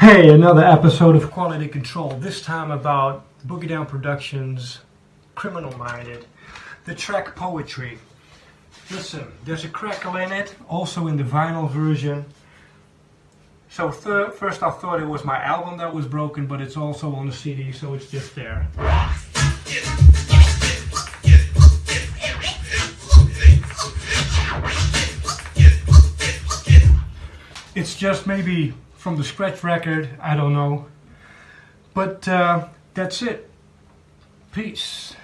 Hey, another episode of Quality Control. This time about Boogie Down Productions, Criminal Minded, the track Poetry. Listen, there's a crackle in it, also in the vinyl version. So first I thought it was my album that was broken, but it's also on the CD, so it's just there. It's just maybe from the scratch record, I don't know. But uh, that's it. Peace.